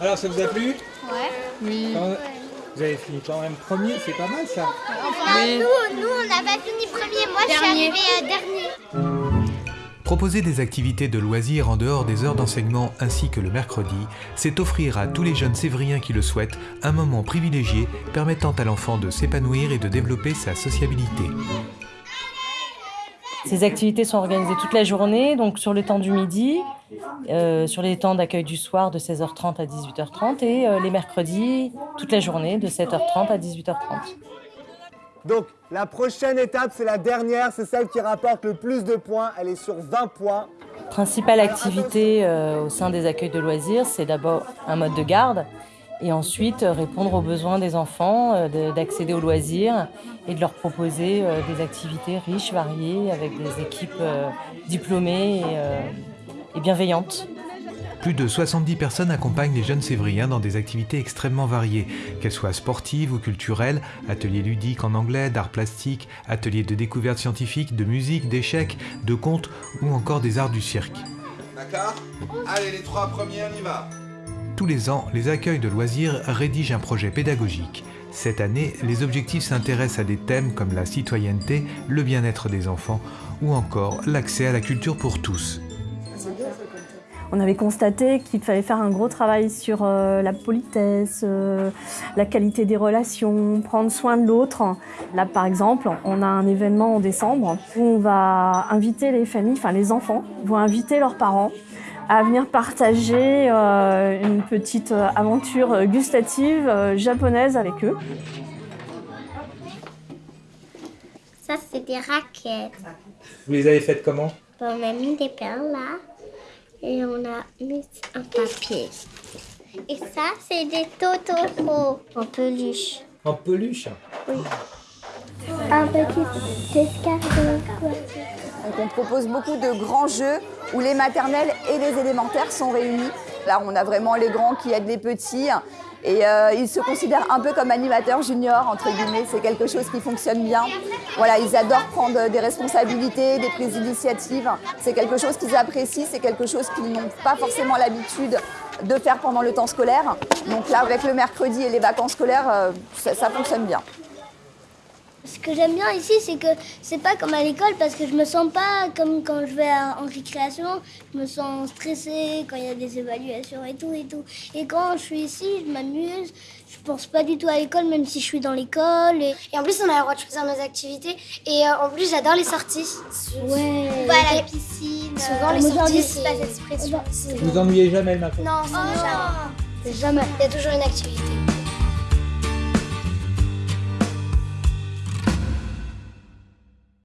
Alors, ça vous a plu? Ouais. Oui. Quand- Vous avez fini quand même premier, c'est pas mal ça. Oui. Nous, nous, on n'a pas fini premier. Moi, je suis Dernier. arrivée euh, dernier. Proposer des activités de loisirs en dehors des heures d'enseignement ainsi que le mercredi, c'est offrir à tous les jeunes sévriens qui le souhaitent un moment privilégié permettant à l'enfant de s'épanouir et de développer sa sociabilité. Ces activités sont organisées toute la journée, donc sur le temps du midi, euh, sur les temps d'accueil du soir de 16h30 à 18h30 et euh, les mercredis toute la journée de 7h30 à 18h30. Donc, la prochaine étape, c'est la dernière, c'est celle qui rapporte le plus de points. Elle est sur 20 points. Principale activité euh, au sein des accueils de loisirs, c'est d'abord un mode de garde et ensuite euh, répondre aux besoins des enfants, euh, de- d'accéder aux loisirs et de leur proposer euh, des activités riches, variées, avec des équipes diplômées et, et bienveillantes. Plus de 70 personnes accompagnent les jeunes sévriens dans des activités extrêmement variées, qu'elles soient sportives ou culturelles, ateliers ludiques en anglais, d'art plastique, ateliers de découverte scientifique, de musique, d'échecs, de contes ou encore des arts du cirque. D'accord? Allez, les trois premiers, on y va. Tous les ans, les accueils de loisirs rédigent un projet pédagogique. Cette année, les objectifs s'intéressent à des thèmes comme la citoyenneté, le bien-être des enfants ou encore l'accès à la culture pour tous. On avait constaté qu'il fallait faire un gros travail sur euh, la politesse, euh, la qualité des relations, prendre soin de l'autre. Là, par exemple, on a un événement en décembre où on va inviter les familles, enfin les enfants, vont inviter leurs parents à venir partager euh, une petite euh, aventure gustative euh, japonaise avec eux. Ça, c'est des raquettes. Vous les avez faites comment? On a mis des perles là. Et on a mis un papier. Et ça, c'est des totoro en peluche. En peluche? Un petit escargot. Donc on propose beaucoup de grands jeux où les maternelles et les élémentaires sont réunis. Là, on a vraiment les grands qui aident les petits et euh, ils se considèrent un peu comme animateurs juniors, entre guillemets. C'est quelque chose qui fonctionne bien. Voilà, ils adorent prendre des responsabilités, des prises d'initiative. C'est quelque chose qu'ils apprécient, c'est quelque chose qu'ils n'ont pas forcément l'habitude de faire pendant le temps scolaire. Donc là, avec le mercredi et les vacances scolaires, euh, ça- ça fonctionne bien. Ce que j'aime bien ici, c'est que c'est pas comme à l'école parce que je me sens pas comme quand je vais en récréation. Je me sens stressée quand il y a des évaluations et tout et tout. Et quand je suis ici, je m'amuse. Je pense pas du tout à l'école, même si je suis dans l'école. Et... Et en plus, on a le droit de choisir nos activités. Et euh, en plus, j'adore les sorties. Ouais. Bah, la la piscine. euh, Souvent, les moi, j'ai sorties, c'est pas cette expression. Vous ennuyez jamais le matin Non, c'est jamais. Jamais. Il y a toujours une activité.